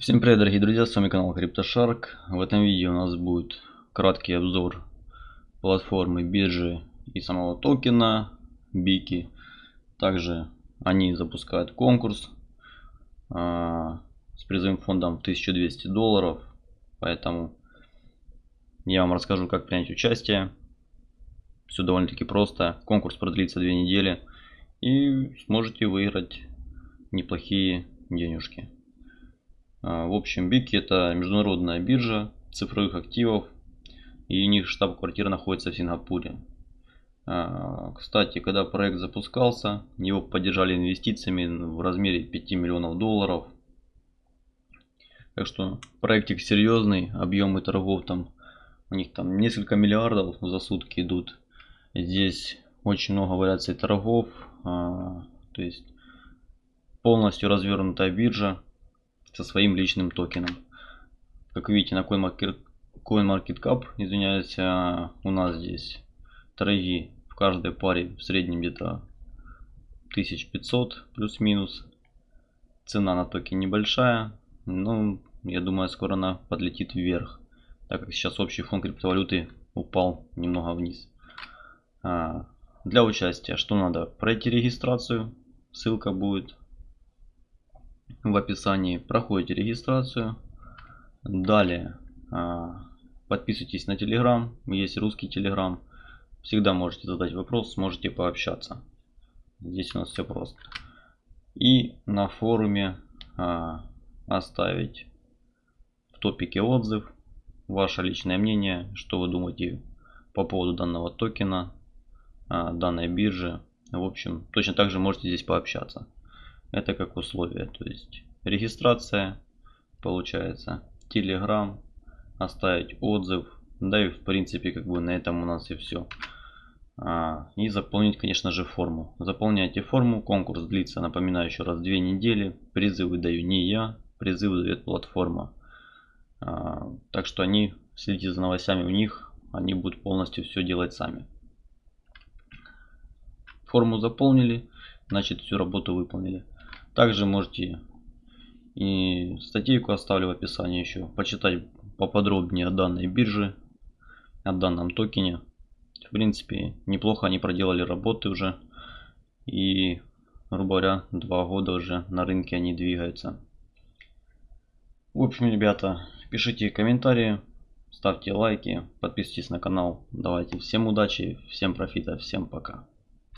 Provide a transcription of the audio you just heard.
Всем привет дорогие друзья, с вами канал CryptoShark. В этом видео у нас будет краткий обзор платформы биржи и самого токена Бики. Также они запускают конкурс а, с призовым фондом 1200 долларов. Поэтому я вам расскажу как принять участие. Все довольно-таки просто. Конкурс продлится две недели и сможете выиграть неплохие денежки. А, в общем, Бики это международная биржа цифровых активов. И у них штаб-квартира находится в Сингапуре. А, кстати, когда проект запускался, его поддержали инвестициями в размере 5 миллионов долларов. Так что проектик серьезный, объемы торгов там, у них там несколько миллиардов за сутки идут. Здесь очень много вариаций торгов, а, то есть полностью развернутая биржа со своим личным токеном. Как видите на CoinMarketCap, извиняюсь, а, у нас здесь торги в каждой паре в среднем где-то 1500 плюс-минус. Цена на токен небольшая, но я думаю скоро она подлетит вверх, так как сейчас общий фон криптовалюты упал немного вниз. А, для участия что надо? Пройти регистрацию, ссылка будет в описании. Проходите регистрацию. Далее а, подписывайтесь на Telegram. Есть русский Telegram. Всегда можете задать вопрос, сможете пообщаться. Здесь у нас все просто. И на форуме а, оставить в топике отзыв. Ваше личное мнение, что вы думаете по поводу данного токена, а, данной биржи. В общем, точно так же можете здесь пообщаться. Это как условие. То есть регистрация получается. Telegram. Оставить отзыв. Да и в принципе как бы на этом у нас и все. А, и заполнить конечно же форму. Заполняйте форму. Конкурс длится, напоминаю еще раз, две недели. Призывы даю не я. Призывы дает платформа. А, так что они, следите за новостями у них. Они будут полностью все делать сами. Форму заполнили. Значит всю работу выполнили. Также можете и статейку оставлю в описании еще почитать поподробнее о данной бирже, о данном токене. В принципе, неплохо они проделали работы уже. И, грубо говоря, два года уже на рынке они двигаются. В общем, ребята, пишите комментарии, ставьте лайки, подписывайтесь на канал. Давайте всем удачи, всем профита, всем пока.